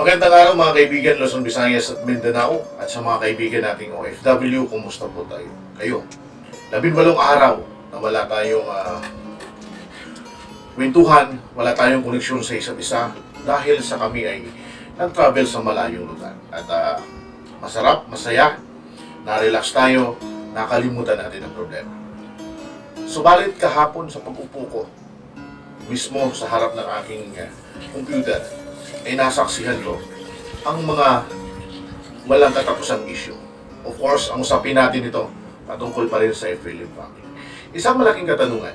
Magandang araw mga kaibigan Luzon, Visayas at Mindanao at sa mga kaibigan nating OFW, kumusta po tayo? Kayo. Labinwalong araw na wala tayong ah, kwentuhan, wala tayong koneksyon sa isa't isa dahil sa kami ay nag-travel sa malayong lugar. At ah, masarap, masaya, na-relax tayo, nakalimutan natin ang problema. Subalit kahapon sa pag-upo ko, mismo sa harap ng aking ah, computer, ay nasaksihan ko ang mga walang katapusang issue. Of course, ang usapin natin ito patungkol pa rin sa FLM family. Isang malaking katanungan,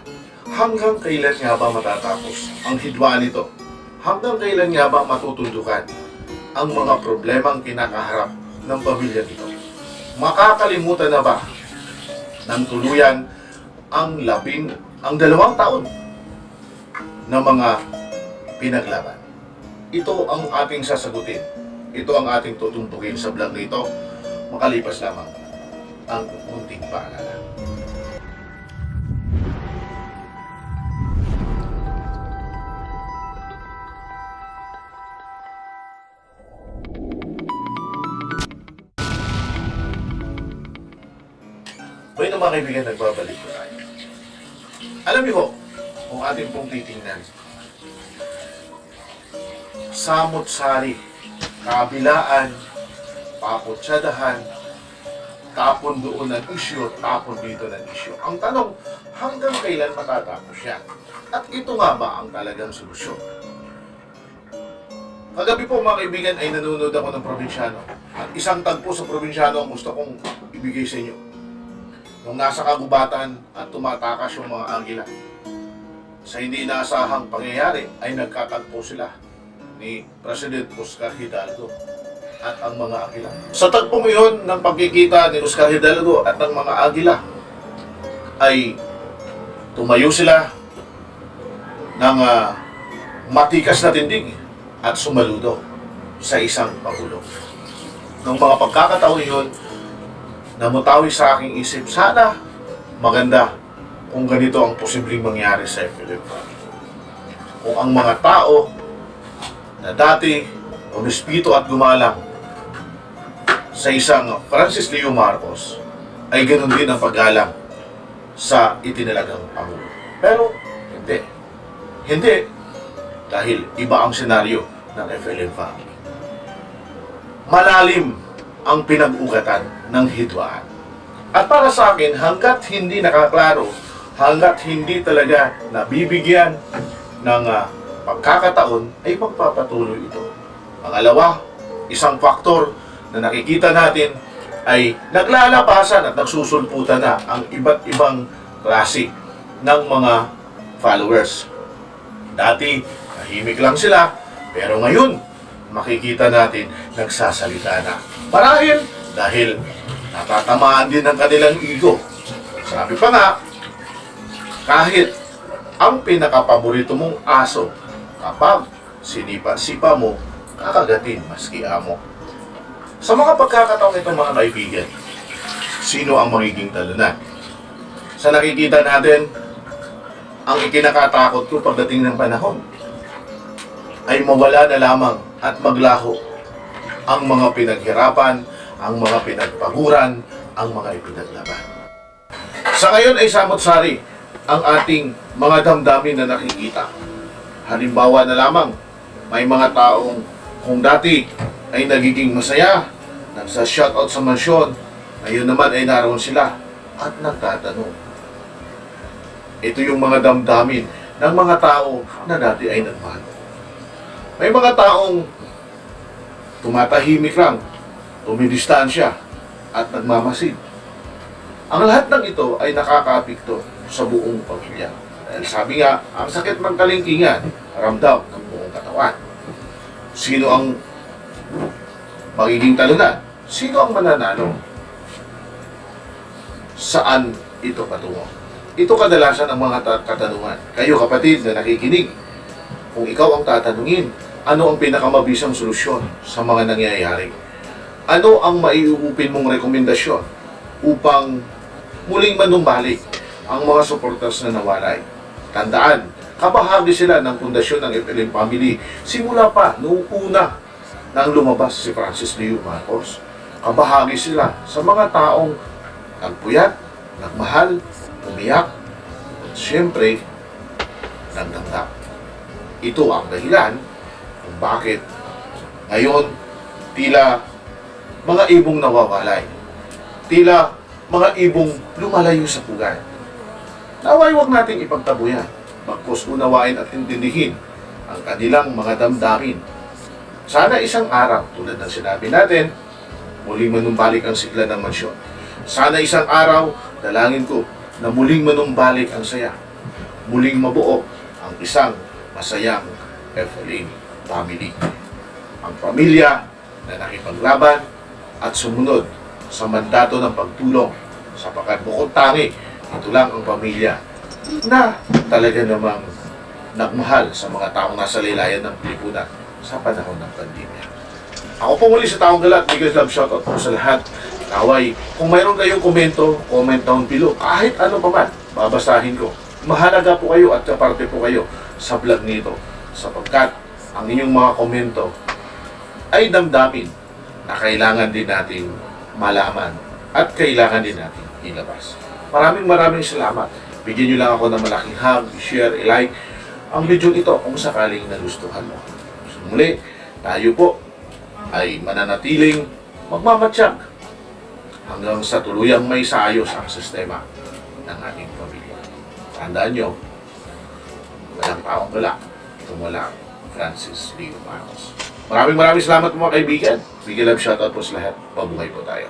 hanggang kailan nga ba matatapos ang hidwaan nito? Hanggang kailan nga ba matutundukan ang mga problemang kinakaharap ng pamilya nito? Makakalimutan na ba ng tuluyan ang labing, ang dalawang taon na mga pinaglaban? Ito ang ating sasagutin. Ito ang ating tutuntukin sa vlog na ito. Makalipas lamang ang munting paalala. May mga kaibigan, nagbabalik ko tayo. Alam niyo ho, kung ating pong titingnan, samot-sari, kabilaan, paputsadahan, tapon doon ng isyo, tapon dito ng isyo. Ang tanong, hanggang kailan matatapos yan? At ito nga ba ang talagang solusyon? Kagabi po mga kaibigan ay nanonood ako ng probinsyano. At isang tagpo sa probinsyano ang gusto kong ibigay sa inyo. Nung nasa kagubatan at tumatakas yung mga agila. Sa hindi inaasahang pangyayari ay nagkatagpo sila ni President Oscar Hidalgo at ang mga agila. Sa tagpong iyon ng pagkikita ni Oscar Hidalgo at ng mga agila ay tumayo sila ng ah, matikas na tindig at sumaludo sa isang pagulo. Nung mga pagkakataon yun, namutawi sa aking isip, sana maganda kung ganito ang posibleng mangyari sa FLM Kung ang mga tao na dati umispito at gumalang sa isang Francis Leo Marcos ay ganun din ang paggalang sa itinalagang Pangulo. Pero hindi. Hindi. Dahil iba ang senaryo ng FLM family. Malalim ang pinag-ugatan ng hidwaan. At para sa akin, hanggat hindi nakaklaro, hanggat hindi talaga nabibigyan ng ah, pagkakataon, ay magpapatuloy ito. Pangalawa, isang faktor na nakikita natin ay naglalabasan at nagsusulputan na ang iba't ibang klase ng mga followers. Dati, tahimik lang sila, pero ngayon, makikita natin nagsasalita na. Marahil dahil natatamaan din ng kanilang ego. Sabi pa nga, kahit ang pinakapaborito mong aso, kapag sinipa-sipa mo, kakagatin maski amo. Sa mga pagkakataong ito mga kaibigan, sino ang magiging talunan? Sa nakikita natin, ang ikinakatakot ko pagdating ng panahon ay mawala na lamang at maglaho ang mga pinaghirapan, ang mga pinagpaguran, ang mga ipinaglaban. Sa ngayon ay samot-sari ang ating mga damdamin na nakikita. Halimbawa na lamang, may mga taong kung dati ay nagiging masaya, nagsa-shoutout sa mansyon, ngayon naman ay naroon sila at nagtatanong. Ito yung mga damdamin ng mga tao na dati ay nagmahal. May mga taong tumatahimik lang, tumidistansya, at nagmamasid. Ang lahat ng ito ay nakakapikto sa buong pamilya. Dahil sabi nga, ang sakit ng kalingkingan, ramdam ng buong katawan. Sino ang magiging talunan? Sino ang mananalo? Saan ito patungo? Ito kadalasan ang mga ta- katanungan. Kayo kapatid na nakikinig, kung ikaw ang tatanungin, ano ang pinakamabisang solusyon sa mga nangyayari? Ano ang maiuupin mong rekomendasyon upang muling manumbalik ang mga supporters na nawalay? Tandaan, kabahagi sila ng pundasyon ng FLM Family simula pa noong una nang lumabas si Francis Leo Marcos. Kabahagi sila sa mga taong nagpuyat, nagmahal, umiyak, at siyempre, nagdanggap. Ito ang dahilan kung bakit ngayon tila mga ibong nawawalay. Tila mga ibong lumalayo sa pugay. Naway huwag nating ipagtabuyan, bagkus unawain at intindihin ang kanilang mga damdamin. Sana isang araw, tulad ng sinabi natin, muling manumbalik ang sigla ng mansyon. Sana isang araw, dalangin ko, na muling manumbalik ang saya. Muling mabuo ang isang masayang FLA family. Ang pamilya na nakipaglaban at sumunod sa mandato ng pagtulong sapagkat bukod tangi, ito lang ang pamilya na talaga namang nagmahal sa mga taong nasa laylayan ng Pilipinas sa panahon ng pandemya. Ako po muli sa Taong Galat, Biggest Love Shoutout po sa lahat. Naway, kung mayroon kayong komento, comment down below. Kahit ano pa man, babasahin ko. Mahalaga po kayo at kaparte po kayo sa vlog nito. Sapagkat ang inyong mga komento ay damdamin na kailangan din natin malaman at kailangan din natin ilabas. Maraming maraming salamat. Bigyan nyo lang ako ng malaking hug, share, i-like ang video ito kung sakaling nagustuhan mo. So, tayo po ay mananatiling magmamatsyag hanggang sa tuluyang may saayos ang sistema ng ating pamilya. Tandaan nyo, walang taong wala, tumula Francis Leo Marcos. Maraming maraming salamat mga kaibigan. Love shoutout po sa lahat. Mabuhay po tayo.